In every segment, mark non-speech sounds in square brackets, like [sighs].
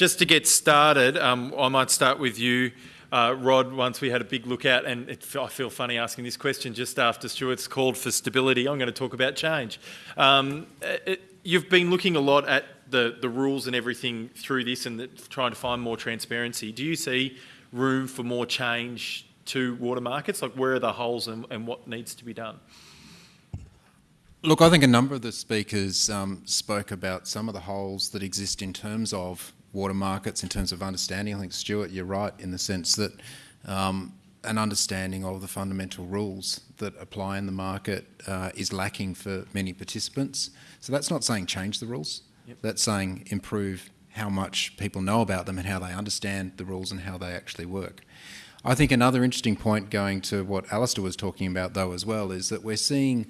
just to get started, um, I might start with you, uh, Rod, once we had a big look at, and it, I feel funny asking this question just after Stuart's called for stability. I'm going to talk about change. Um, it, you've been looking a lot at the, the rules and everything through this and the, trying to find more transparency. Do you see room for more change to water markets? Like where are the holes and, and what needs to be done? Look, I think a number of the speakers um, spoke about some of the holes that exist in terms of water markets, in terms of understanding. I think, Stuart, you're right in the sense that um, an understanding of the fundamental rules that apply in the market uh, is lacking for many participants. So that's not saying change the rules. Yep. That's saying improve how much people know about them and how they understand the rules and how they actually work. I think another interesting point going to what Alistair was talking about though as well is that we're seeing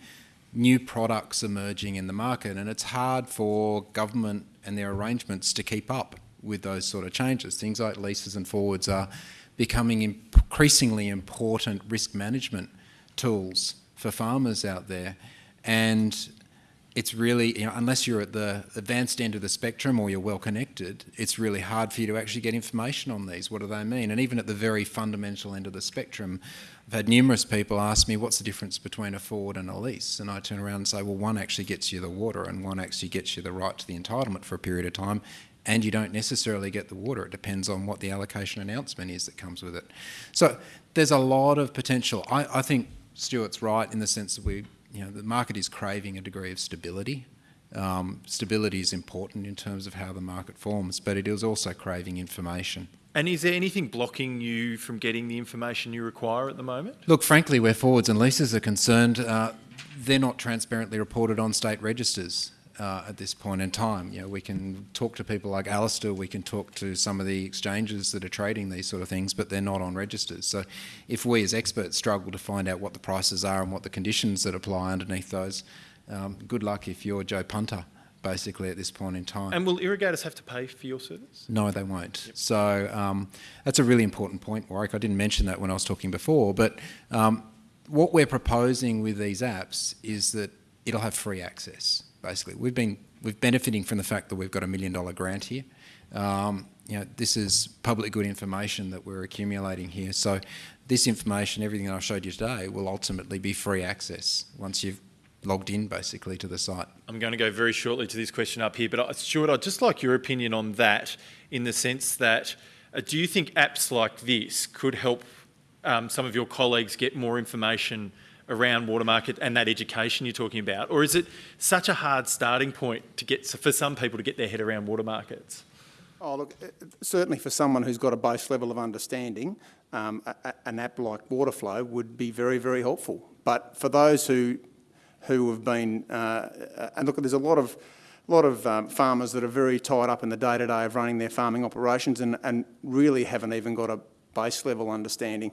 new products emerging in the market and it's hard for government and their arrangements to keep up with those sort of changes. Things like leases and forwards are becoming increasingly important risk management tools for farmers out there and it's really, you know, unless you're at the advanced end of the spectrum or you're well connected, it's really hard for you to actually get information on these. What do they mean? And even at the very fundamental end of the spectrum, I've had numerous people ask me, what's the difference between a forward and a lease? And I turn around and say, well, one actually gets you the water and one actually gets you the right to the entitlement for a period of time. And you don't necessarily get the water. It depends on what the allocation announcement is that comes with it. So there's a lot of potential. I, I think Stuart's right in the sense that we you know, the market is craving a degree of stability. Um, stability is important in terms of how the market forms, but it is also craving information. And is there anything blocking you from getting the information you require at the moment? Look, frankly, where forwards and leases are concerned, uh, they're not transparently reported on state registers uh, at this point in time. You know, we can talk to people like Alistair, we can talk to some of the exchanges that are trading these sort of things, but they're not on registers. So if we as experts struggle to find out what the prices are and what the conditions that apply underneath those, um, good luck if you're Joe Punter basically at this point in time. And will irrigators have to pay for your service? No, they won't. Yep. So um, that's a really important point, Warwick. I didn't mention that when I was talking before, but um, what we're proposing with these apps is that it'll have free access basically. We've been we've benefiting from the fact that we've got a million dollar grant here. Um, you know, this is public good information that we're accumulating here. So this information, everything that I showed you today, will ultimately be free access once you've logged in basically to the site. I'm going to go very shortly to this question up here, but Stuart, I'd just like your opinion on that in the sense that uh, do you think apps like this could help um, some of your colleagues get more information around water market and that education you're talking about? Or is it such a hard starting point to get for some people to get their head around water markets? Oh, look, certainly for someone who's got a base level of understanding, um, a, an app like Waterflow would be very, very helpful. But for those who who have been, uh and look, there's a lot of lot of um, farmers that are very tied up in the day-to-day -day of running their farming operations and, and really haven't even got a base level understanding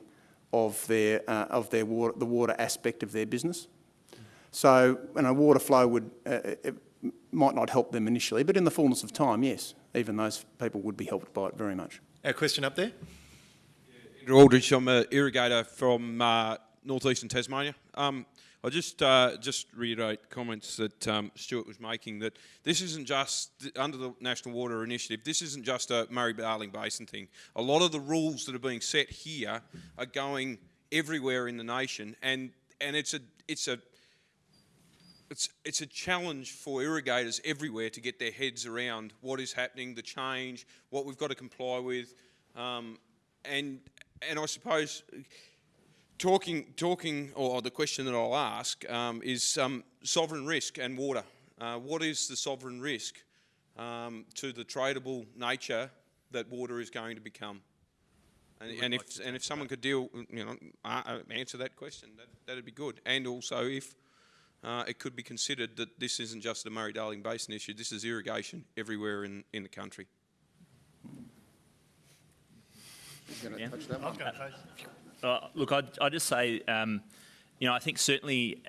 of their uh, of their water, the water aspect of their business. So, and a water flow would uh, might not help them initially, but in the fullness of time, yes, even those people would be helped by it very much. A question up there. Andrew Aldridge, I'm an irrigator from uh, northeastern Tasmania. Um, I just uh, just reiterate comments that um, Stuart was making that this isn't just under the National Water Initiative. This isn't just a Murray-Darling Basin thing. A lot of the rules that are being set here are going everywhere in the nation, and and it's a it's a it's, it's a challenge for irrigators everywhere to get their heads around what is happening, the change, what we've got to comply with, um, and and I suppose talking, talking, or the question that I'll ask um, is um, sovereign risk and water. Uh, what is the sovereign risk um, to the tradable nature that water is going to become? And, and if and if someone could deal, you know, uh, answer that question, that that'd be good. And also if uh, it could be considered that this isn't just a Murray-Darling Basin issue, this is irrigation everywhere in, in the country. Yeah. Uh, look, I'd, I'd, just say, um, you know, I think certainly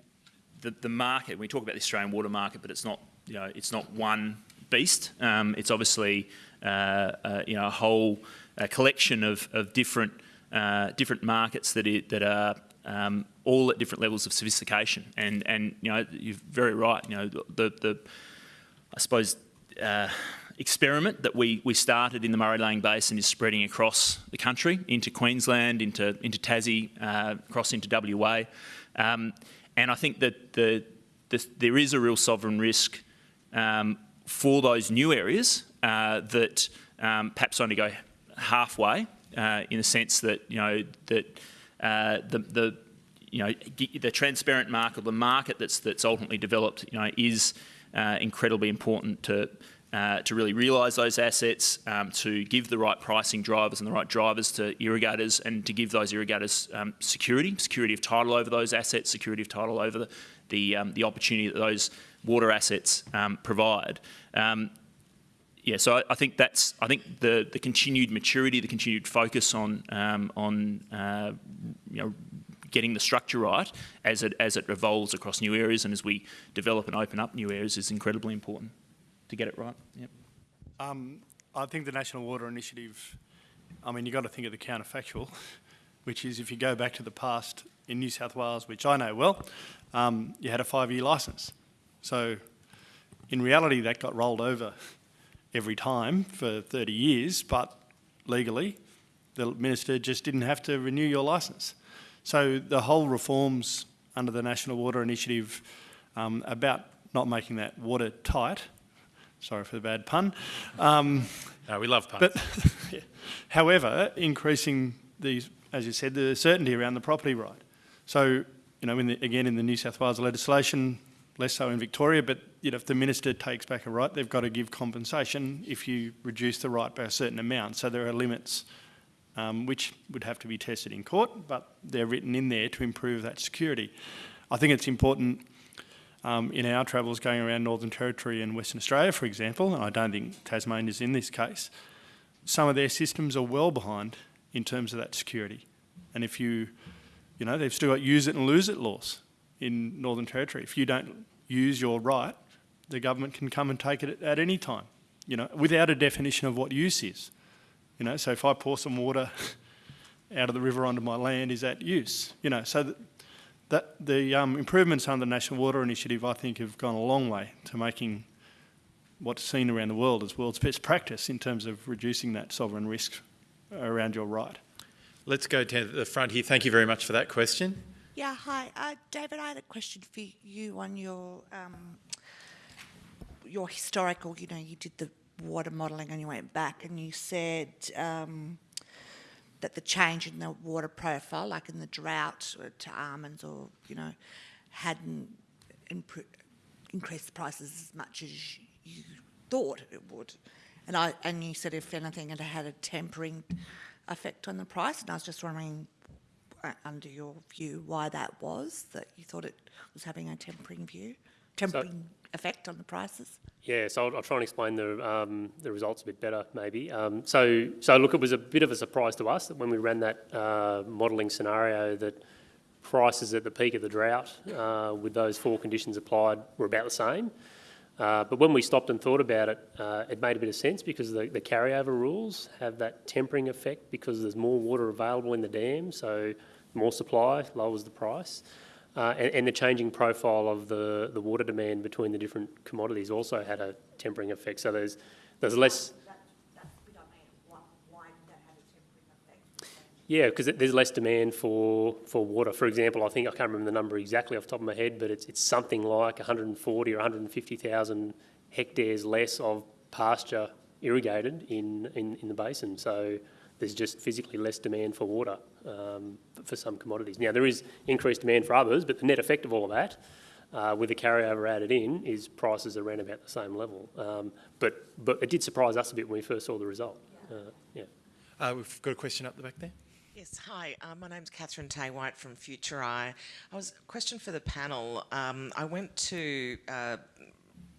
the, the market, we talk about the Australian water market, but it's not, you know, it's not one beast. Um, it's obviously, uh, uh, you know, a whole collection of, of different, uh, different markets that, it, that are um, all at different levels of sophistication. And, and, you know, you're very right, you know, the, the I suppose, uh, experiment that we, we started in the Murray-Darling Basin is spreading across the country, into Queensland, into, into Tassie, uh, across into WA. Um, and I think that the, the, there is a real sovereign risk um, for those new areas uh, that um, perhaps only go halfway uh, in the sense that, you know, that uh, the, the you know, the transparent market, the market that's, that's ultimately developed, you know, is uh, incredibly important to, uh, to really realise those assets, um, to give the right pricing drivers and the right drivers to irrigators and to give those irrigators um, security, security of title over those assets, security of title over the, the, um, the opportunity that those water assets um, provide. Um, yeah, so I, I, think that's I think the the continued maturity, the continued focus on um, on uh, you know getting the structure right as it as it evolves across new areas and as we develop and open up new areas is incredibly important to get it right. Yep. Um, I think the National Water Initiative. I mean, you've got to think of the counterfactual, [laughs] which is if you go back to the past in New South Wales, which I know well, um, you had a five-year licence. So, in reality, that got rolled over every time for 30 years, but legally, the minister just didn't have to renew your licence. So the whole reforms under the National Water Initiative um, about not making that water tight, sorry for the bad pun. Um, no, we love puns. But, yeah. [laughs] However, increasing the, as you said, the certainty around the property right. So, you know, in the, again, in the New South Wales legislation, less so in Victoria, but you know, if the minister takes back a right, they've got to give compensation if you reduce the right by a certain amount. So there are limits um, which would have to be tested in court, but they're written in there to improve that security. I think it's important um, in our travels going around Northern Territory and Western Australia, for example, and I don't think Tasmania is in this case, some of their systems are well behind in terms of that security. And if you, you know, they've still got use it and lose it laws in Northern Territory. If you don't use your right, the government can come and take it at any time, you know, without a definition of what use is. You know, so if I pour some water [laughs] out of the river onto my land, is that use? You know, so that, that the um, improvements under the National Water Initiative, I think, have gone a long way to making what's seen around the world as world's best practice in terms of reducing that sovereign risk around your right. Let's go to the front here. Thank you very much for that question. Yeah, hi. Uh, David, I had a question for you on your um, your historical, you know, you did the water modelling and you went back and you said um, that the change in the water profile, like in the drought to almonds or, you know, hadn't increased the prices as much as you thought it would. And, I, and you said if anything it had a tempering effect on the price and I was just wondering uh, under your view why that was, that you thought it was having a tempering view, tempering so, effect on the prices? Yeah, so I'll, I'll try and explain the, um, the results a bit better, maybe. Um, so, so look, it was a bit of a surprise to us that when we ran that uh, modelling scenario that prices at the peak of the drought uh, with those four conditions applied were about the same. Uh, but when we stopped and thought about it, uh, it made a bit of sense because the, the, carryover rules have that tempering effect because there's more water available in the dam, so more supply lowers the price. Uh, and, and, the changing profile of the, the water demand between the different commodities also had a tempering effect. So there's, there's less... Yeah, because there's less demand for, for water. For example, I think, I can't remember the number exactly off the top of my head, but it's, it's something like 140 or 150,000 hectares less of pasture irrigated in, in, in the basin. So there's just physically less demand for water um, for some commodities. Now, there is increased demand for others, but the net effect of all of that, uh, with the carryover added in, is prices are around about the same level. Um, but, but it did surprise us a bit when we first saw the result. Uh, yeah. Uh, we've got a question up the back there. Yes, hi. Uh, my name's Katherine Teh-White from Futureye. I was a question for the panel. Um, I went to uh,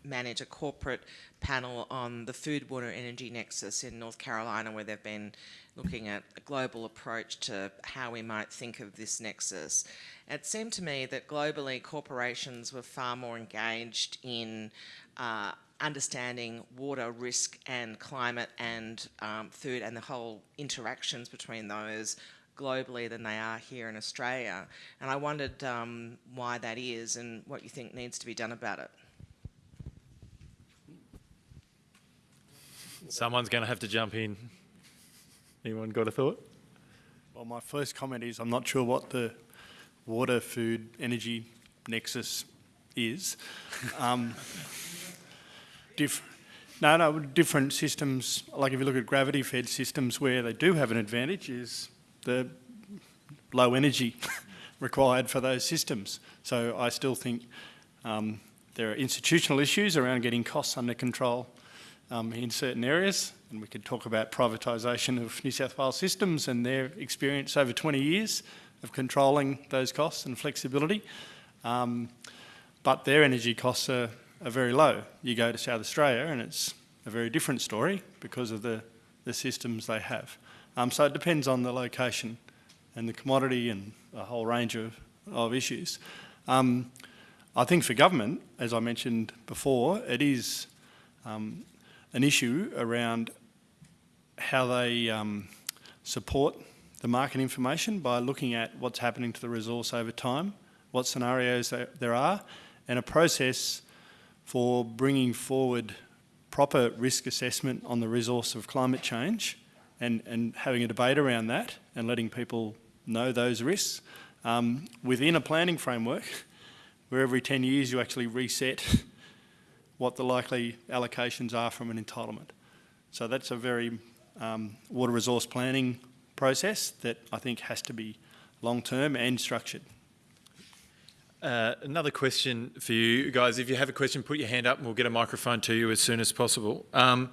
manage a corporate panel on the food, water, energy nexus in North Carolina, where they've been looking at a global approach to how we might think of this nexus. It seemed to me that globally corporations were far more engaged in uh, understanding water risk and climate and um, food and the whole interactions between those globally than they are here in Australia. And I wondered um, why that is and what you think needs to be done about it. Someone's going to have to jump in. Anyone got a thought? Well, my first comment is I'm not sure what the water, food, energy nexus is. [laughs] Um, diff- no, no, different systems, like if you look at gravity-fed systems where they do have an advantage is the low energy [laughs] required for those systems. So I still think um, there are institutional issues around getting costs under control um, in certain areas, and we could talk about privatisation of New South Wales systems and their experience over 20 years of controlling those costs and flexibility. Um, but their energy costs are, are very low. You go to South Australia and it's a very different story because of the, the systems they have. Um, so it depends on the location and the commodity and a whole range of, of issues. Um, I think for government, as I mentioned before, it is um, an issue around how they um, support the market information by looking at what's happening to the resource over time, what scenarios there are, and a process for bringing forward proper risk assessment on the resource of climate change and, and having a debate around that and letting people know those risks um, within a planning framework where every 10 years you actually reset what the likely allocations are from an entitlement. So that's a very um, water resource planning process that I think has to be long-term and structured. Uh, another question for you guys. If you have a question, put your hand up and we'll get a microphone to you as soon as possible. Um,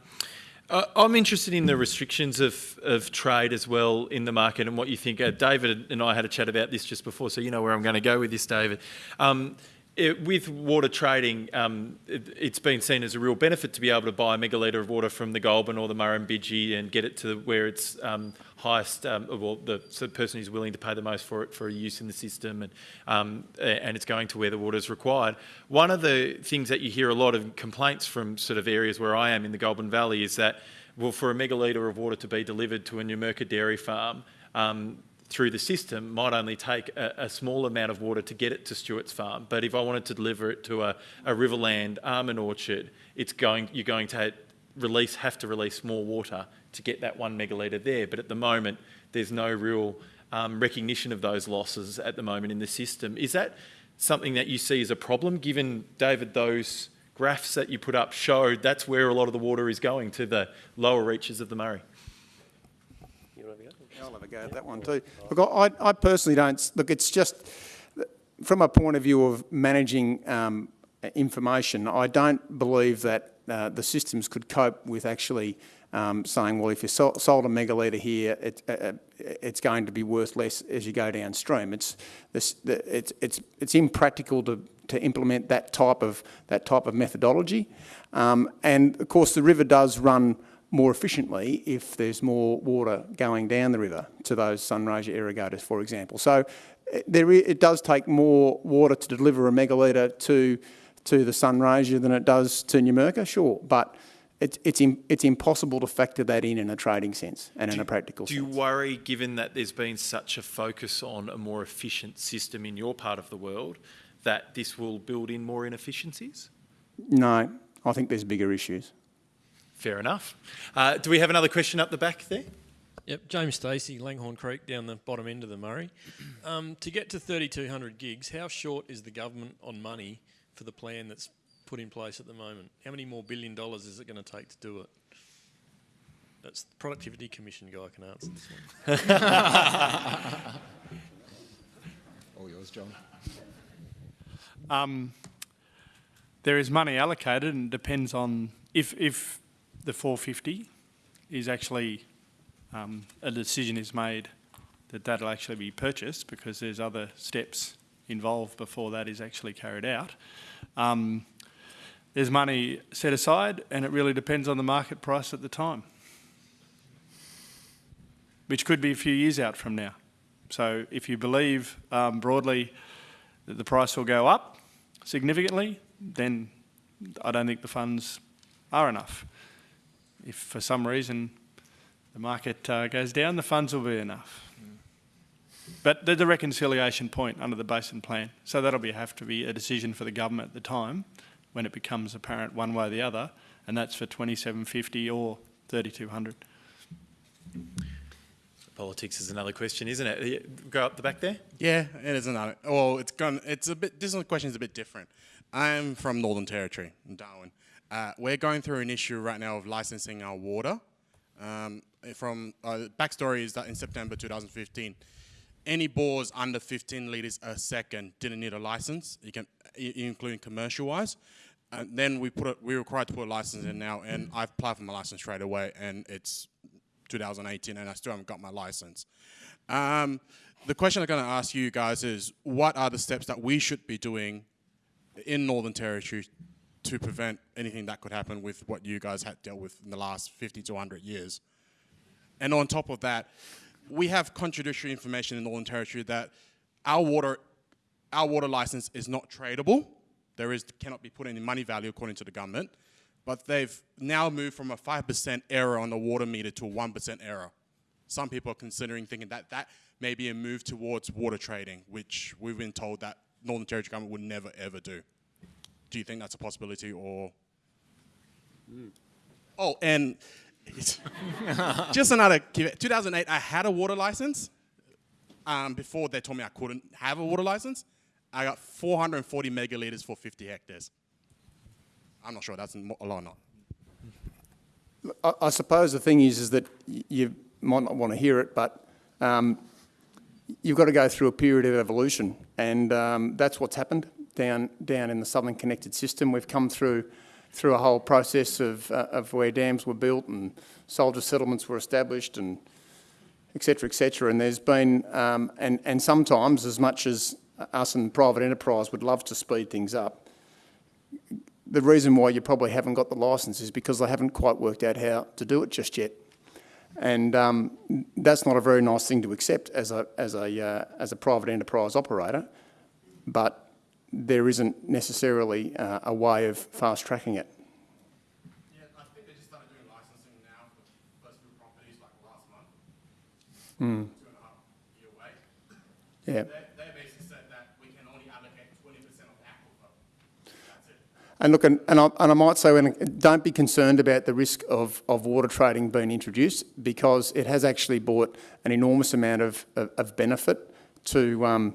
I'm interested in the restrictions of, of trade as well in the market and what you think. Uh, David and I had a chat about this just before, so you know where I'm going to go with this, David. Um, it, with water trading, um, it, has been seen as a real benefit to be able to buy a megalitre of water from the Goulburn or the Murrumbidgee and get it to where it's um, highest, um, well, the, so the, person who's willing to pay the most for it for use in the system and, um, and it's going to where the water is required. One of the things that you hear a lot of complaints from sort of areas where I am in the Goulburn Valley is that, well, for a megalitre of water to be delivered to a Numurkah dairy farm, um, through the system might only take a, a, small amount of water to get it to Stuart's farm. But if I wanted to deliver it to a, a Riverland almond orchard, it's going, you're going to release, have to release more water to get that one megalitre there. But at the moment, there's no real um, recognition of those losses at the moment in the system. Is that something that you see as a problem, given, David, those graphs that you put up showed that's where a lot of the water is going, to the lower reaches of the Murray? I'll have a go at that one too. Look, I, I personally don't, look, it's just, from a point of view of managing um, information, I don't believe that uh, the systems could cope with actually um, saying, well, if you sold a megalitre here, it, uh, uh, it's going to be worth less as you go downstream. It's, this, it's, it's, it's impractical to, to implement that type of, that type of methodology. Um, and of course, the river does run more efficiently if there's more water going down the river to those Sunraysia irrigators, for example. So eh, there, it does take more water to deliver a megalitre to, to the Sunraysia than it does to Numurkah, sure, but it's, it's, it's impossible to factor that in in a trading sense and do, in a practical do sense. Do you worry, given that there's been such a focus on a more efficient system in your part of the world, that this will build in more inefficiencies? No, I think there's bigger issues. Fair enough. Uh, do we have another question up the back there? Yep, James Stacey, Langhorne Creek, down the bottom end of the Murray. Um, to get to 3,200 gigs, how short is the government on money for the plan that's put in place at the moment? How many more billion dollars is it going to take to do it? That's the Productivity Commission guy can answer this one. [laughs] All yours, John. Um, there is money allocated and depends on if, if the 450 is actually um, a decision is made that that'll actually be purchased because there's other steps involved before that is actually carried out. Um, there's money set aside and it really depends on the market price at the time, which could be a few years out from now. So if you believe um, broadly that the price will go up significantly, then I don't think the funds are enough if for some reason the market uh, goes down, the funds will be enough. But there's a reconciliation point under the basin plan, so that'll be, have to be a decision for the government at the time when it becomes apparent one way or the other, and that's for 2750 or 3,200. Politics is another question, isn't it? Go up the back there. Yeah, it is another. Well, it's gone. It's a bit. This question is a bit different. I'm from Northern Territory, in Darwin. Uh, we're going through an issue right now of licensing our water. Um, from uh, backstory is that in September 2015, any bores under 15 liters a second didn't need a license, you can, including commercial-wise. And then we put a, we're required to put a license in now, and I've applied for my license straight away, and it's 2018 and I still haven't got my license. Um, the question I'm going to ask you guys is, what are the steps that we should be doing in Northern Territory to prevent anything that could happen with what you guys had dealt with in the last 50 to 100 years? And on top of that, we have contradictory information in Northern Territory that our water, our water license is not tradable. There is, cannot be put any money value according to the government but they've now moved from a 5% error on the water meter to a 1% error. Some people are considering thinking that that may be a move towards water trading, which we've been told that Northern Territory government would never ever do. Do you think that's a possibility or? Mm. Oh, and [laughs] just another, 2008, I had a water license. Um, before they told me I couldn't have a water license, I got 440 megaliters for 50 hectares. I'm not sure that's a lot or not. I, I suppose the thing is, is that you might not want to hear it, but um, you've got to go through a period of evolution, and um, that's what's happened down down in the Southern Connected System. We've come through through a whole process of uh, of where dams were built and soldier settlements were established, and etc. etc. And there's been um, and and sometimes as much as us and private enterprise would love to speed things up, the reason why you probably haven't got the licence is because they haven't quite worked out how to do it just yet. And um, that's not a very nice thing to accept as a, as, a, uh, as a private enterprise operator, but there isn't necessarily uh, a way of fast tracking it. Yeah, I think they just started doing licensing now for first few properties like last month. Mm. Two and a half year wait. Yeah. They, And look, and, and, I, and I might say, when, don't be concerned about the risk of, of water trading being introduced because it has actually brought an enormous amount of, of, of benefit to, um,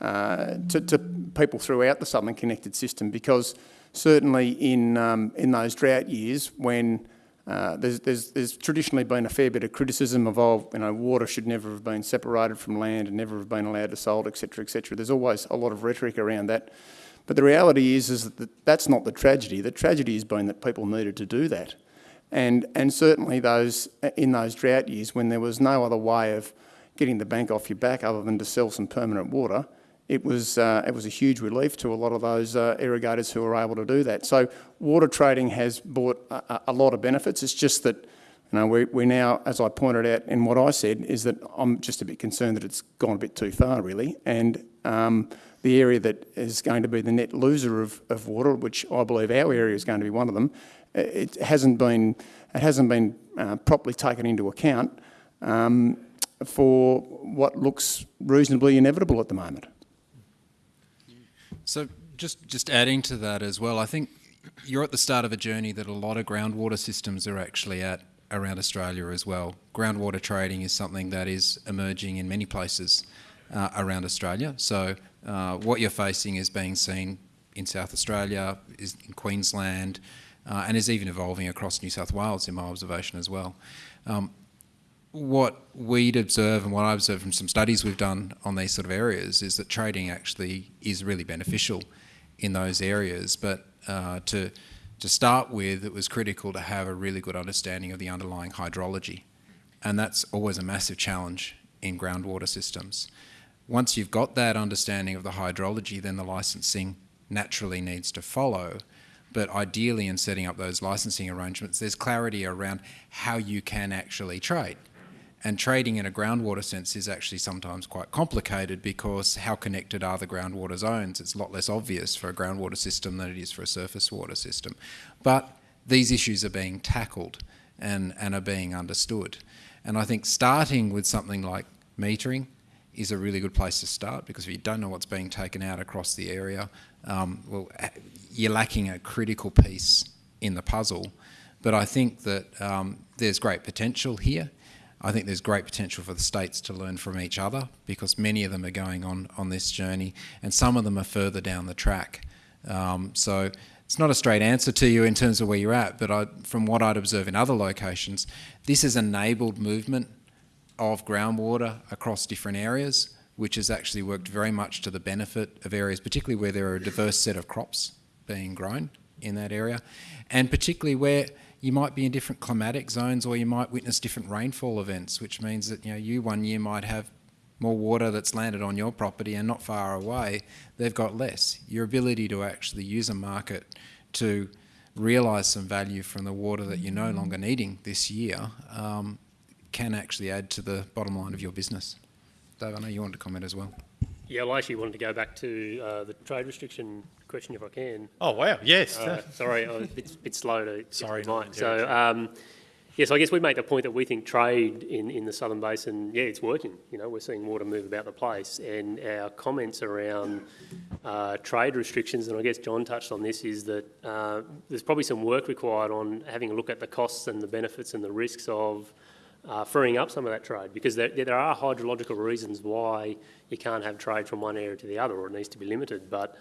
uh, to, to, people throughout the Southern Connected System because certainly in, um, in those drought years when uh, there's, there's, there's, traditionally been a fair bit of criticism of, oh, you know, water should never have been separated from land and never have been allowed to sold, etc., etc. There's always a lot of rhetoric around that. But the reality is, is that that's not the tragedy. The tragedy has been that people needed to do that. And, and certainly those, in those drought years when there was no other way of getting the bank off your back other than to sell some permanent water, it was, uh, it was a huge relief to a lot of those uh, irrigators who were able to do that. So water trading has brought a, a lot of benefits. It's just that you know, we, we now, as I pointed out in what I said, is that I'm just a bit concerned that it's gone a bit too far, really. And um, the area that is going to be the net loser of, of water, which I believe our area is going to be one of them, it hasn't been, it hasn't been uh, properly taken into account um, for what looks reasonably inevitable at the moment. So just, just adding to that as well, I think you're at the start of a journey that a lot of groundwater systems are actually at around Australia as well. Groundwater trading is something that is emerging in many places uh, around Australia. So uh, what you're facing is being seen in South Australia, is in Queensland, uh, and is even evolving across New South Wales in my observation as well. Um, what we'd observe and what I observe from some studies we've done on these sort of areas is that trading actually is really beneficial in those areas. But uh, to, to start with, it was critical to have a really good understanding of the underlying hydrology. And that's always a massive challenge in groundwater systems once you've got that understanding of the hydrology, then the licensing naturally needs to follow. But ideally, in setting up those licensing arrangements, there's clarity around how you can actually trade. And trading in a groundwater sense is actually sometimes quite complicated because how connected are the groundwater zones? It's a lot less obvious for a groundwater system than it is for a surface water system. But these issues are being tackled and, and are being understood. And I think starting with something like metering, is a really good place to start because if you don't know what's being taken out across the area, um, well, you're lacking a critical piece in the puzzle. But I think that um, there's great potential here. I think there's great potential for the states to learn from each other because many of them are going on, on this journey and some of them are further down the track. Um, so it's not a straight answer to you in terms of where you're at, but I, from what I'd observe in other locations, this has enabled movement of groundwater across different areas, which has actually worked very much to the benefit of areas, particularly where there are a diverse set of crops being grown in that area, and particularly where you might be in different climatic zones or you might witness different rainfall events, which means that you know you one year might have more water that's landed on your property and not far away, they've got less. Your ability to actually use a market to realise some value from the water that you're no longer needing this year um, can actually add to the bottom line of your business. Dave, I know you wanted to comment as well. Yeah, well, I actually wanted to go back to uh, the trade restriction question, if I can. Oh, wow, yes. Uh, sorry, I was a bit, bit slow to Sorry, get to the not mic. So, um, yes, I guess we make the point that we think trade in, in the Southern Basin, yeah, it's working. You know, we're seeing water move about the place. And our comments around uh, trade restrictions, and I guess John touched on this, is that uh, there's probably some work required on having a look at the costs and the benefits and the risks of uh, freeing up some of that trade because there, there are hydrological reasons why you can't have trade from one area to the other or it needs to be limited. But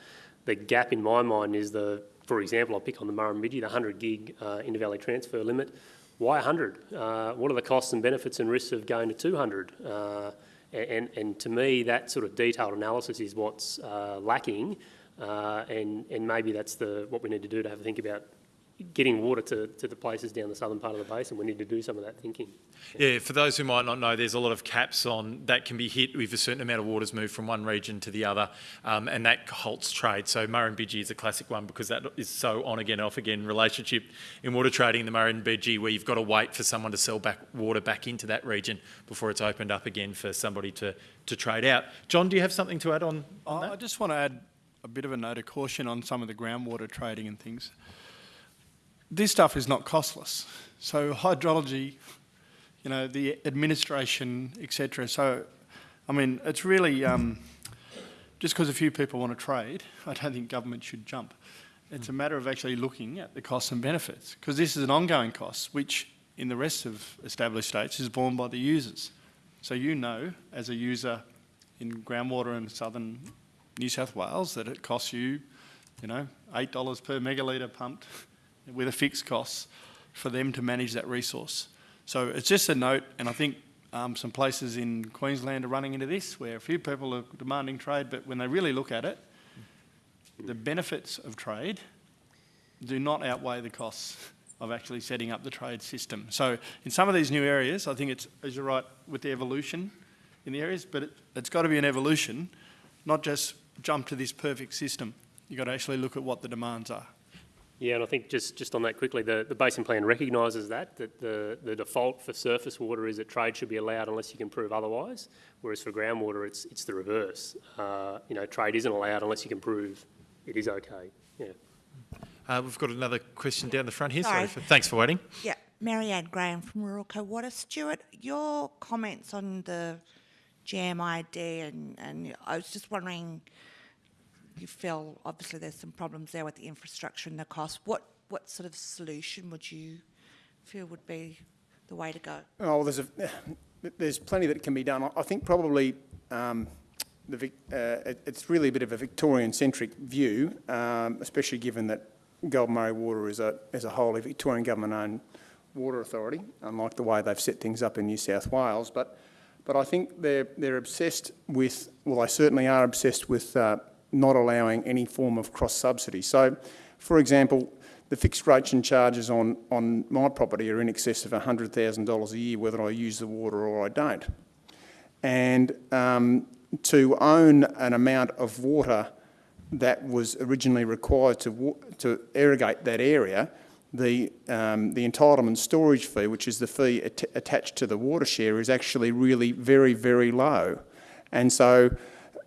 the gap in my mind is the, for example, I'll pick on the Murrumbidgee, the 100 gig uh, intervalley transfer limit. Why 100? Uh, what are the costs and benefits and risks of going to 200? Uh, and, and to me, that sort of detailed analysis is what's uh, lacking. Uh, and, and maybe that's the, what we need to do to have a think about getting water to, to the places down the southern part of the basin. We need to do some of that thinking. Yeah, for those who might not know, there's a lot of caps on that can be hit if a certain amount of water's moved from one region to the other, um, and that halts trade. So Murrumbidgee is a classic one because that is so on again, off again relationship in water trading. The Murrumbidgee, where you've got to wait for someone to sell back water back into that region before it's opened up again for somebody to to trade out. John, do you have something to add on? on I just want to add a bit of a note of caution on some of the groundwater trading and things. This stuff is not costless. So hydrology you know, the administration, etc. So, I mean, it's really um, just because a few people want to trade, I don't think government should jump. It's a matter of actually looking at the costs and benefits because this is an ongoing cost, which in the rest of established states is borne by the users. So you know, as a user in groundwater in southern New South Wales, that it costs you, you know, eight dollars per megalitre pumped with a fixed cost for them to manage that resource. So it's just a note, and I think um, some places in Queensland are running into this, where a few people are demanding trade, but when they really look at it, the benefits of trade do not outweigh the costs of actually setting up the trade system. So in some of these new areas, I think it's, as you're right, with the evolution in the areas, but it, it's got to be an evolution, not just jump to this perfect system. You've got to actually look at what the demands are. Yeah, and I think just, just on that quickly, the, the basin plan recognises that, that the, the default for surface water is that trade should be allowed unless you can prove otherwise, whereas for groundwater it's, it's the reverse. Uh, you know, trade isn't allowed unless you can prove it is okay. Yeah. Uh, we've got another question down the front here. Sorry. Sorry for, thanks for waiting. Yeah, Marianne Graham from Ruralco Water. Stuart, your comments on the GMID and, and I was just wondering you feel obviously there's some problems there with the infrastructure and the cost. What what sort of solution would you feel would be the way to go? Oh, there's a [sighs] there's plenty that can be done. I think probably um, the, uh, it's really a bit of a Victorian-centric view, um, especially given that Goulburn-Murray Water is a is a wholly Victorian government-owned water authority, unlike the way they've set things up in New South Wales. But but I think they're they're obsessed with well, they certainly are obsessed with uh, not allowing any form of cross-subsidy. So, for example, the fixed rates and charges on, on my property are in excess of $100,000 a year, whether I use the water or I don't. And um, to own an amount of water that was originally required to, to irrigate that area, the, um, the entitlement storage fee, which is the fee at attached to the water share, is actually really very, very low. And so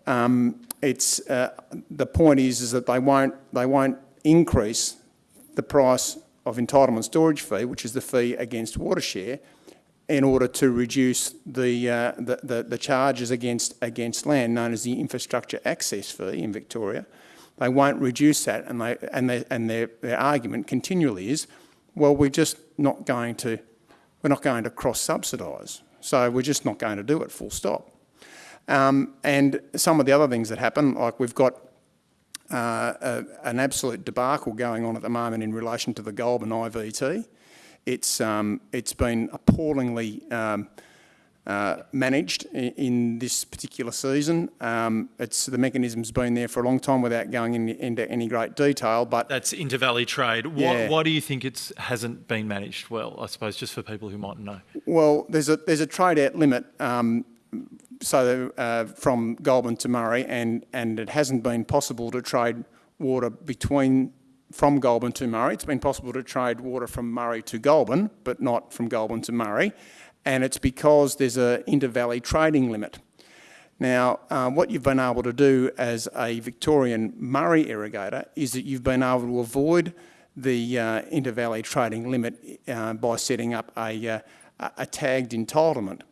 um, it's, uh, the point is, is that they won't, they won't increase the price of entitlement storage fee, which is the fee against water share, in order to reduce the, uh, the, the, the, charges against, against land, known as the infrastructure access fee in Victoria. They won't reduce that, and, they, and, they, and their, their argument continually is Well, we're just not going to, we're not going to cross-subsidise. So we're just not going to do it, full stop. Um, and some of the other things that happen, like we've got uh, a, an absolute debacle going on at the moment in relation to the Goulburn IVT. It's, um, it's been appallingly um, uh, managed in, in, this particular season. Um, it's the mechanism's been there for a long time without going in, into any great detail. But that's intervalley trade. Why, why do you think it hasn't been managed well? I suppose just for people who might know. Well, there's a there's a trade out limit. So uh, from Goulburn to Murray, and and it hasn't been possible to trade water between from Goulburn to Murray. It's been possible to trade water from Murray to Goulburn, but not from Goulburn to Murray and it's because there's an inter-valley trading limit. Now, uh, what you've been able to do as a Victorian Murray irrigator is that you've been able to avoid the uh, inter-valley trading limit uh, by setting up a, uh, a tagged entitlement,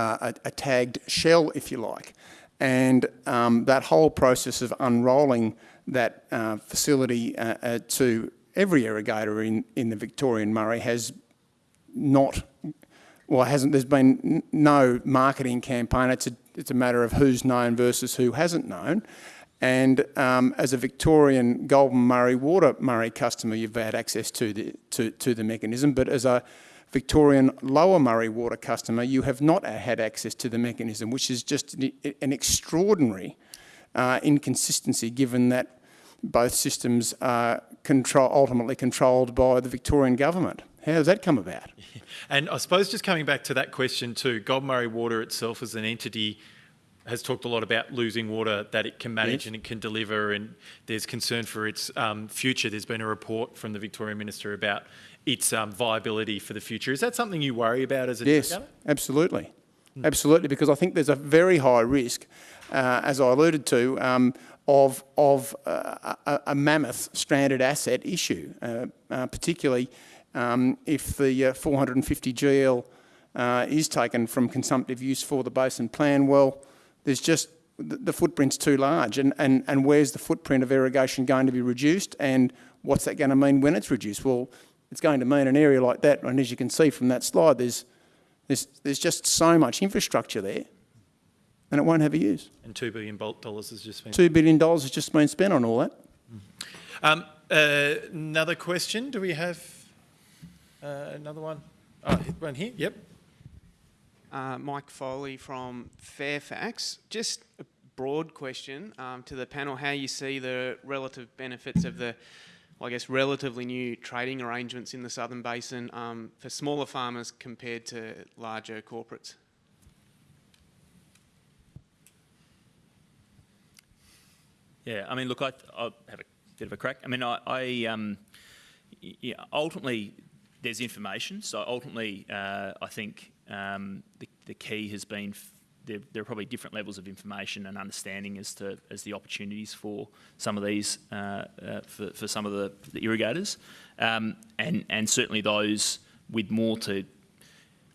a, a, tagged shell, if you like. And um, that whole process of unrolling that uh, facility to every irrigator in, in the Victorian Murray has not well, hasn't, there's been no marketing campaign. It's a, it's a matter of who's known versus who hasn't known. And um, as a Victorian Goulburn-Murray Water Murray customer, you've had access to the, to, to the mechanism, but as a Victorian Lower Murray Water customer, you have not had access to the mechanism, which is just an extraordinary uh, inconsistency given that both systems are control, ultimately controlled by the Victorian government. How does that come about? [laughs] And I suppose just coming back to that question too, Goulburn-Murray Water itself as an entity has talked a lot about losing water that it can manage yes. and it can deliver, and there's concern for its um, future. There's been a report from the Victorian Minister about its um, viability for the future. Is that something you worry about as a Yes, absolutely. Mm. Absolutely, because I think there's a very high risk, uh, as I alluded to, um, of, of uh, a, a, mammoth stranded asset issue, uh, uh particularly um, if the uh, 450 GL uh, is taken from consumptive use for the basin plan, well, there's just the footprint's too large. And, and, and where's the footprint of irrigation going to be reduced? And what's that going to mean when it's reduced? Well, it's going to mean an area like that, and as you can see from that slide, there's, there's, there's just so much infrastructure there, and it won't have a use. And $2 billion has just been... $2 billion has just been spent on all that. Um, uh, another question, do we have... Uh, another one. Oh, one here. Yep. Uh, Mike Foley from Fairfax. Just a broad question um, to the panel: How you see the relative benefits of the, I guess, relatively new trading arrangements in the Southern Basin um, for smaller farmers compared to larger corporates? Yeah, I mean, look, I, will have a bit of a crack. I mean, I, I um, yeah, ultimately there's information. So ultimately, uh, I think um, the, the, key has been there, there, are probably different levels of information and understanding as to as the opportunities for some of these uh, uh, for, for some of the, the irrigators, um, and and certainly those with more to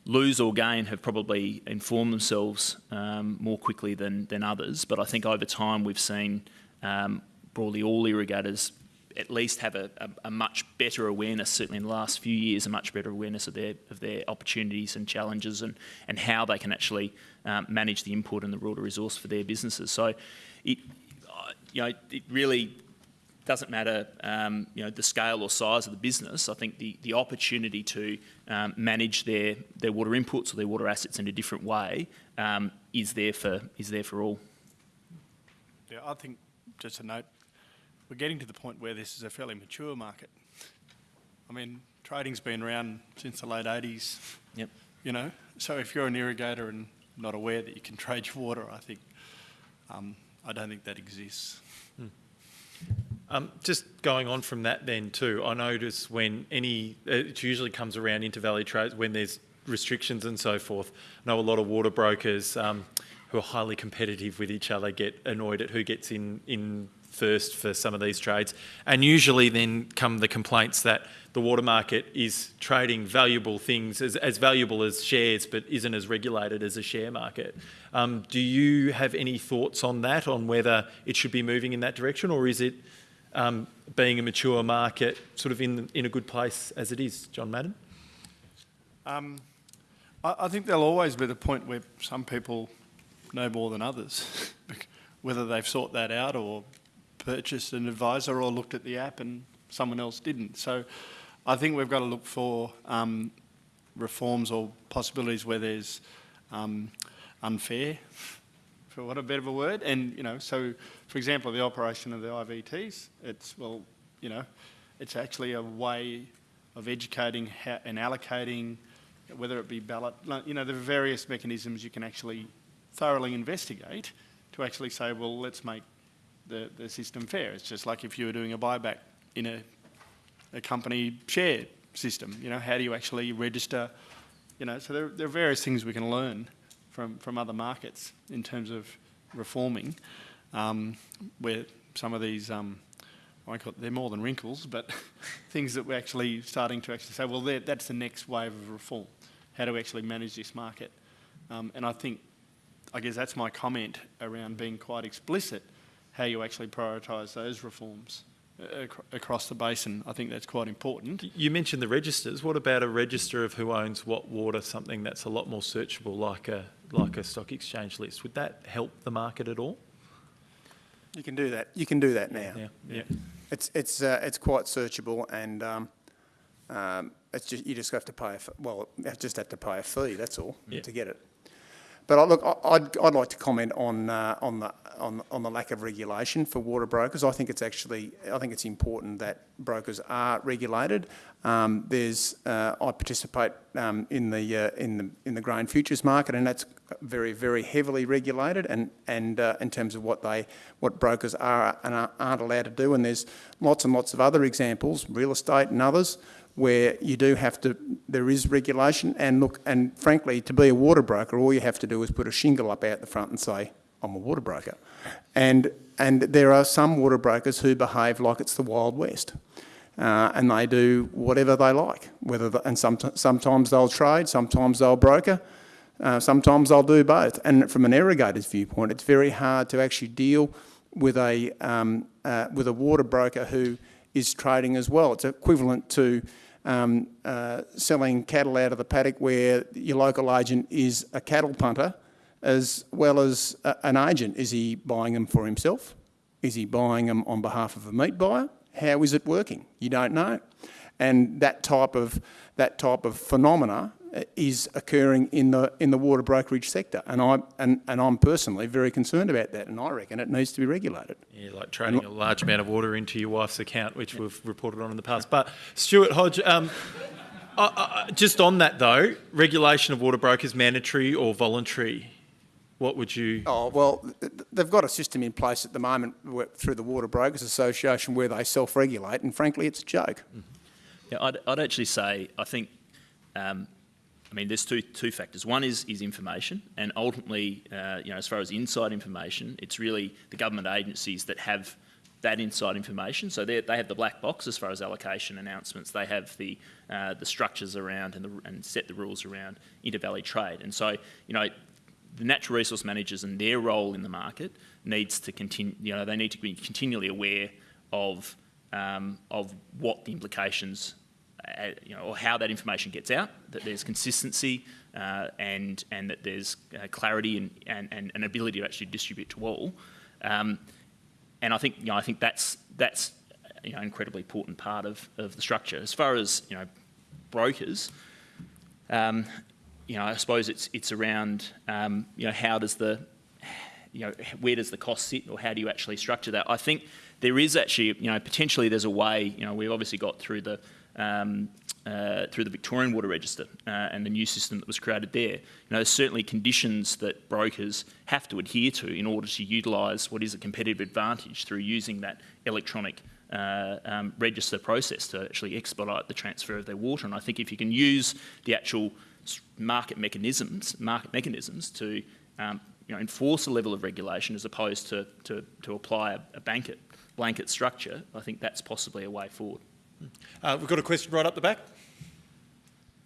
lose or gain have probably informed themselves um, more quickly than than others. But I think over time we've seen um, broadly all irrigators at least have a, a, a, much better awareness, certainly in the last few years, a much better awareness of their of their opportunities and challenges and, and how they can actually um, manage the input and the water resource for their businesses. So, it, you know, it really doesn't matter, um, you know, the scale or size of the business. I think the, the opportunity to um, manage their, their water inputs or their water assets in a different way um, is there for is there for all. Yeah, I think just a note we're getting to the point where this is a fairly mature market. I mean, trading's been around since the late 80s. Yep. You know, so if you're an irrigator and not aware that you can trade your water, I think, um, I don't think that exists. Hmm. Um, just going on from that then too, I notice when any, it usually comes around intervalley trades when there's restrictions and so forth. I know a lot of water brokers um, who are highly competitive with each other get annoyed at who gets in, in first for some of these trades. And usually then come the complaints that the water market is trading valuable things as, as valuable as shares, but isn't as regulated as a share market. Um, do you have any thoughts on that, on whether it should be moving in that direction, or is it um, being a mature market, sort of in, in a good place as it is, John Madden? Um, I, I think there'll always be the point where some people know more than others, [laughs] whether they've sought that out or purchased an advisor or looked at the app and someone else didn't. So I think we've got to look for um, reforms or possibilities where there's um, unfair, for what a better word. And, you know, so, for example, the operation of the IVTs, it's, well, you know, it's actually a way of educating and allocating, whether it be ballot, you know, there are various mechanisms you can actually thoroughly investigate to actually say, well, let's make the, the system fair. It's just like if you were doing a buyback in a, a company share system, you know, how do you actually register, you know, so there, there are various things we can learn from, from other markets in terms of reforming, um, where some of these, um, I call it, they're more than wrinkles, but [laughs] things that we're actually starting to actually say, well, that's the next wave of reform. How do we actually manage this market? Um, and I think, I guess that's my comment around being quite explicit, how you actually prioritise those reforms across the basin. I think that's quite important. You mentioned the registers. What about a register of who owns what water, something that's a lot more searchable like a, like a stock exchange list? Would that help the market at all? You can do that. You can do that now. Yeah, yeah. It's, it's, uh, it's quite searchable and um, um, it's just, you just have to pay, a, well, you just have to pay a fee, that's all, yeah. to get it. But I, look, I'd, I'd like to comment on, uh, on, the, on, on the lack of regulation for water brokers. I think it's actually, I think it's important that brokers are regulated. Um, there's, uh, I participate um, in the uh, in the in the grain futures market, and that's very very heavily regulated. And and uh, in terms of what they what brokers are and aren't allowed to do, and there's lots and lots of other examples, real estate and others, where you do have to, there is regulation and look, and frankly, to be a water broker, all you have to do is put a shingle up out the front and say, I'm a water broker. And, and there are some water brokers who behave like it's the Wild West. Uh, and they do whatever they like, whether the, and some, sometimes they'll trade, sometimes they'll broker, uh, sometimes they'll do both. And from an irrigator's viewpoint, it's very hard to actually deal with a, um, uh, with a water broker who is trading as well. It's equivalent to um, uh, selling cattle out of the paddock where your local agent is a cattle punter as well as a, an agent. Is he buying them for himself? Is he buying them on behalf of a meat buyer? How is it working? You don't know. And that type of, that type of phenomena is occurring in the in the water brokerage sector, and I and, and I'm personally very concerned about that, and I reckon it needs to be regulated. Yeah, like trading and, a large amount of water into your wife's account, which we've reported on in the past. But Stuart Hodge, um, [laughs] uh, uh, just on that though, regulation of water brokers mandatory or voluntary? What would you? Oh well, they've got a system in place at the moment through the Water Brokers Association where they self-regulate, and frankly, it's a joke. Mm -hmm. Yeah, I'd, I'd actually say I think um, I mean, there's two, two factors. One is, is information, and ultimately, uh, you know, as far as inside information, it's really the government agencies that have that inside information. So they have the black box as far as allocation announcements. They have the uh, the structures around and, the, and set the rules around intervalley trade. And so, you know, the natural resource managers and their role in the market needs to continue. You know, they need to be continually aware of um, of what the implications you know, or how that information gets out, that there's consistency uh, and, and that there's uh, clarity and, and, and an ability to actually distribute to all. Um, and I think, you know, I think that's, that's you know, an incredibly important part of, of the structure. As far as, you know, brokers, um, you know, I suppose it's, it's around, um, you know, how does the, you know, where does the cost sit or how do you actually structure that? I think there is actually, you know, potentially there's a way, you know, we've obviously got through the um, uh, through the Victorian Water Register uh, and the new system that was created there. You know, there's certainly conditions that brokers have to adhere to in order to utilise what is a competitive advantage through using that electronic uh, um, register process to actually expedite the transfer of their water. And I think if you can use the actual market mechanisms, market mechanisms to um, you know, enforce a level of regulation as opposed to, to, to apply a, a blanket, blanket structure, I think that's possibly a way forward. Uh, we've got a question right up the back.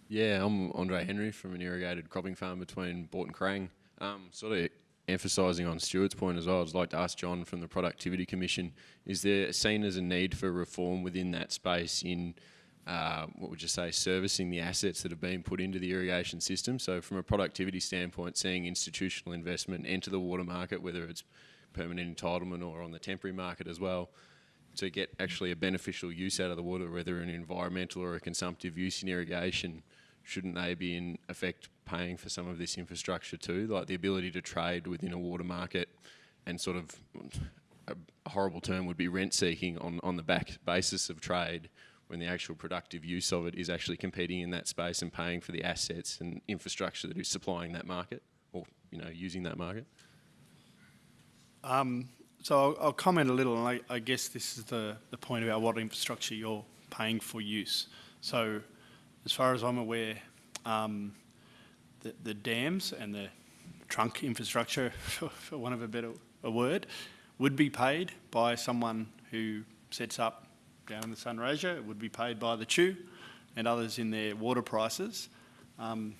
Yeah, I'm Andre Henry from an irrigated cropping farm between Boort and Kerang. Um, sort of emphasising on Stuart's point as well, I'd like to ask John from the Productivity Commission, is there seen as a need for reform within that space in, uh, what would you say, servicing the assets that have been put into the irrigation system? So from a productivity standpoint, seeing institutional investment enter the water market, whether it's permanent entitlement or on the temporary market as well, to get actually a beneficial use out of the water, whether an environmental or a consumptive use in irrigation, shouldn't they be in effect paying for some of this infrastructure too? Like the ability to trade within a water market and sort of a horrible term would be rent seeking on, on the back basis of trade when the actual productive use of it is actually competing in that space and paying for the assets and infrastructure that is supplying that market or you know using that market. Um, so I'll, I'll, comment a little, and I, I, guess this is the, the point about what infrastructure you're paying for use. So as far as I'm aware, um, the, the, dams and the trunk infrastructure, for, for one of a better a word, would be paid by someone who sets up down in the Sunraysia. It would be paid by the CHU and others in their water prices. Um,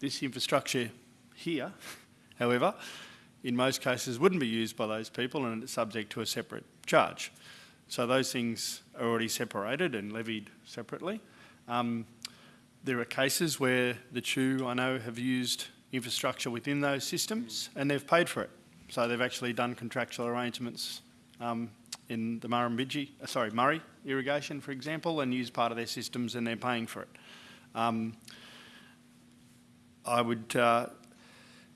this infrastructure here, [laughs] however, in most cases wouldn't be used by those people and it's subject to a separate charge. So those things are already separated and levied separately. Um, there are cases where the CHU, I know, have used infrastructure within those systems and they've paid for it. So they've actually done contractual arrangements um, in the Murrumbidgee, uh, sorry, Murray irrigation, for example, and used part of their systems and they're paying for it. Um, I would, uh,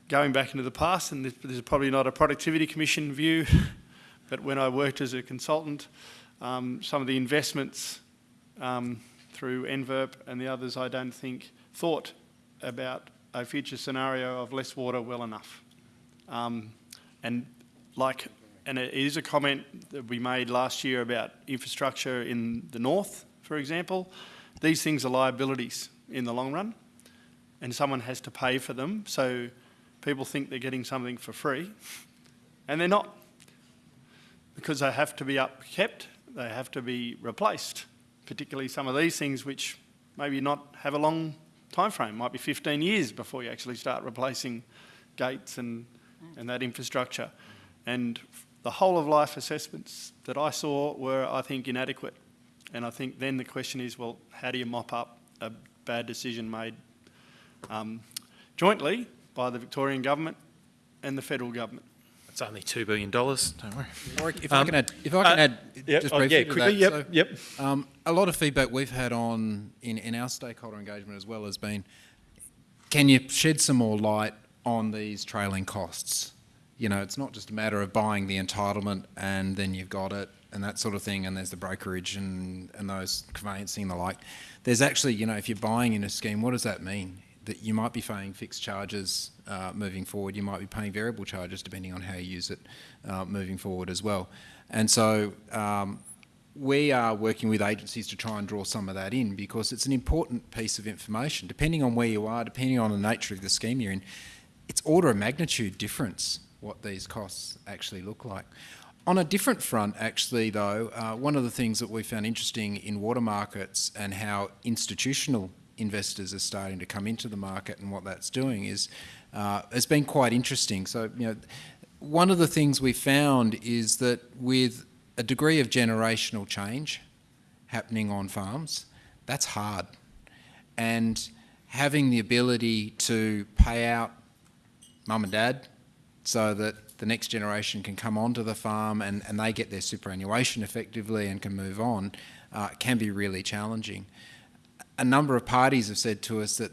going back into the past, and this, this, is probably not a productivity commission view, [laughs] but when I worked as a consultant, um, some of the investments um, through NVIRP and the others, I don't think, thought about a future scenario of less water well enough. Um, and like, and it is a comment that we made last year about infrastructure in the north, for example. These things are liabilities in the long run, and someone has to pay for them. So people think they're getting something for free, and they're not, because they have to be upkept, they have to be replaced particularly some of these things which maybe not have a long time frame, might be 15 years before you actually start replacing gates and, and that infrastructure. And the whole of life assessments that I saw were, I think, inadequate. And I think then the question is, well, how do you mop up a bad decision made um, jointly by the Victorian government and the federal government? It's only $2 billion, don't worry. Warwick, if um, I can add, if I can uh, add yep, just oh, briefly yeah, to quickly, that. Yep, so, yep. Um, a lot of feedback we've had on in, in our stakeholder engagement as well has been, can you shed some more light on these trailing costs? You know, it's not just a matter of buying the entitlement and then you've got it and that sort of thing, and there's the brokerage and, and those conveyancing and the like. There's actually, you know, if you're buying in a scheme, what does that mean? That you might be paying fixed charges uh, moving forward. You might be paying variable charges depending on how you use it uh, moving forward as well. And so um, we are working with agencies to try and draw some of that in because it's an important piece of information. Depending on where you are, depending on the nature of the scheme you're in, it's order of magnitude difference what these costs actually look like. On a different front, actually, though, uh, one of the things that we found interesting in water markets and how institutional investors are starting to come into the market and what that's doing is uh, has been quite interesting. So, you know, one of the things we found is that with a degree of generational change happening on farms, that's hard. And having the ability to pay out mum and dad so that the next generation can come onto the farm and, and they get their superannuation effectively and can move on uh, can be really challenging a number of parties have said to us that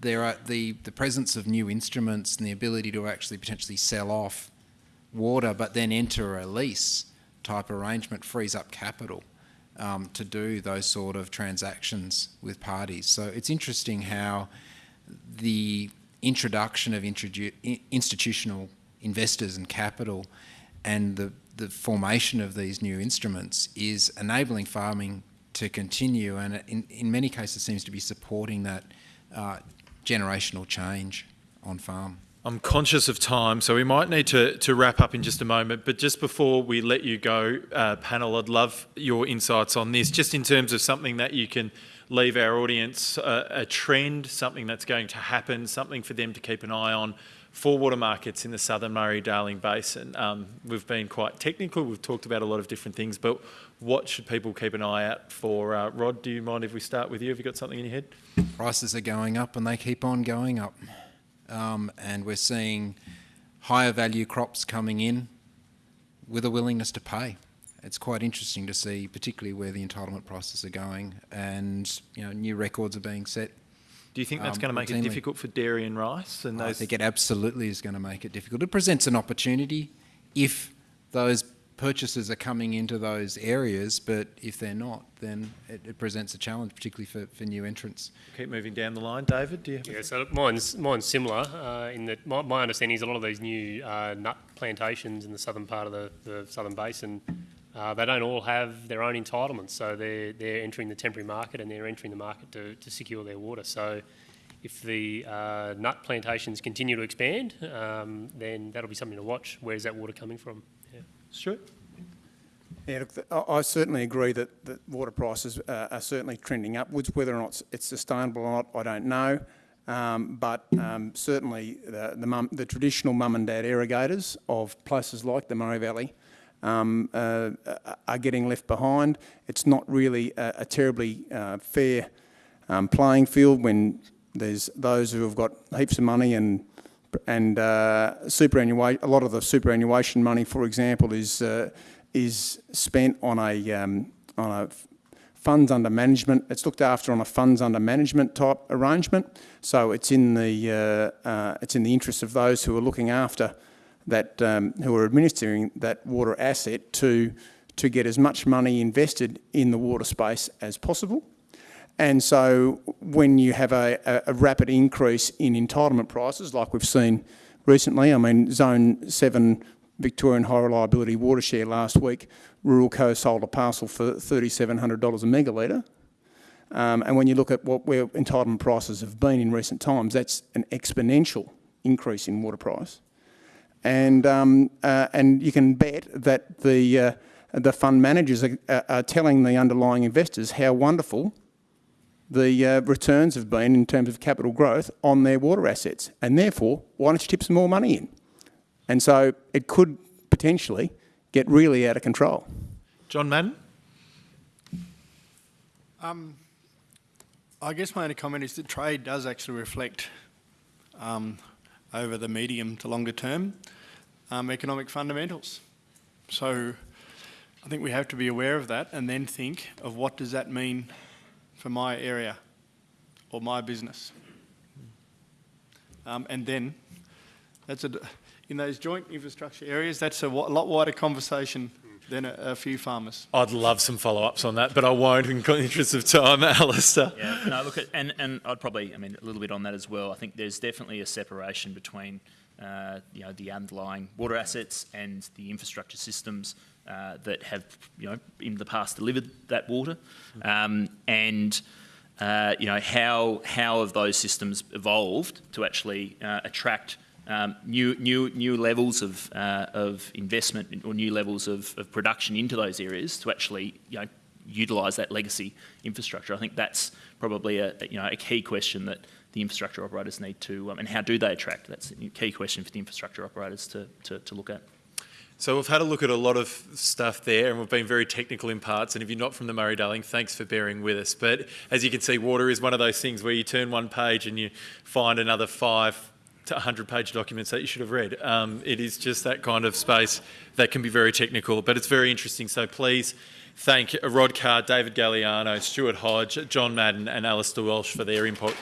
there are the, the presence of new instruments and the ability to actually potentially sell off water but then enter a lease type arrangement frees up capital um, to do those sort of transactions with parties. So it's interesting how the introduction of institutional investors and capital and the, the formation of these new instruments is enabling farming to continue and in, in many cases seems to be supporting that uh, generational change on farm. I'm conscious of time, so we might need to, to wrap up in just a moment. But just before we let you go, uh, panel, I'd love your insights on this, just in terms of something that you can leave our audience a, a trend, something that's going to happen, something for them to keep an eye on for water markets in the Southern Murray-Darling Basin. Um, we've been quite technical, we've talked about a lot of different things, but what should people keep an eye out for? Uh, Rod, do you mind if we start with you? Have you got something in your head? Prices are going up and they keep on going up. Um, and we're seeing higher value crops coming in with a willingness to pay. It's quite interesting to see, particularly where the entitlement prices are going and you know, new records are being set do you think that's um, going to make routinely. it difficult for dairy and rice? And I think it absolutely is going to make it difficult. It presents an opportunity if those purchases are coming into those areas, but if they're not, then it, it presents a challenge, particularly for, for new entrants. keep moving down the line. David, do you? Have Yeah, so mine's, mine's similar uh, in that my, my understanding is a lot of these new uh, nut plantations in the southern part of the, the southern basin, uh, they don't all have their own entitlements. So they're, they're entering the temporary market and they're entering the market to, to secure their water. So if the uh, nut plantations continue to expand, um, then that'll be something to watch. Where's that water coming from? Stuart? Yeah, look, I certainly agree that, that water prices uh, are certainly trending upwards. Whether or not it's- it's sustainable or not, I don't know. Um, but um, certainly the, the, mum, the traditional mum and dad irrigators of places like the Murray Valley um, uh, are getting left behind. It's not really a, a terribly uh, fair um, playing field when there's those who have got heaps of money and and uh, superannuation. A lot of the superannuation money, for example, is uh, is spent on a um, on a funds under management. It's looked after on a funds under management type arrangement. So it's in the uh, uh, it's in the interest of those who are looking after that um, who are administering that water asset to to get as much money invested in the water space as possible. And so when you have a, a, rapid increase in entitlement prices, like we've seen recently, I mean, Zone 7 Victorian High Reliability Water Share last week, Ruralco sold a parcel for $3,700 a megalitre. Um, and when you look at what where entitlement prices have been in recent times, that's an exponential increase in water price. And, um, uh, and you can bet that the, uh, the fund managers are, are telling the underlying investors how wonderful the uh, returns have been in terms of capital growth on their water assets. And therefore, why don't you tip some more money in? And so it could potentially get really out of control. John Madden? Um, I guess my only comment is that trade does actually reflect um, over the medium to longer term um, economic fundamentals. So I think we have to be aware of that and then think of what does that mean for my area or my business. Um, and then that's a, in those joint infrastructure areas, that's a lot wider conversation than a, a few farmers. I'd love some follow-ups on that, but I won't in the interest of time, [laughs] Alistair. Yeah, no, look, at, and, and I'd probably, I mean, a little bit on that as well. I think there's definitely a separation between, uh, you know, the underlying water assets and the infrastructure systems uh, that have, you know, in the past delivered that water, um, and uh, you know how how have those systems evolved to actually uh, attract um, new new new levels of uh, of investment or new levels of, of production into those areas to actually you know utilise that legacy infrastructure. I think that's probably a you know a key question that the infrastructure operators need to um, and how do they attract? That's a key question for the infrastructure operators to, to, to look at. So we've had a look at a lot of stuff there and we've been very technical in parts and if you're not from the Murray-Darling, thanks for bearing with us. But as you can see, water is one of those things where you turn one page and you find another five to 100 page documents that you should have read. Um, it is just that kind of space that can be very technical, but it's very interesting. So please thank Rod Carr, David Galliano, Stuart Hodge, John Madden and Alistair Welsh for their input.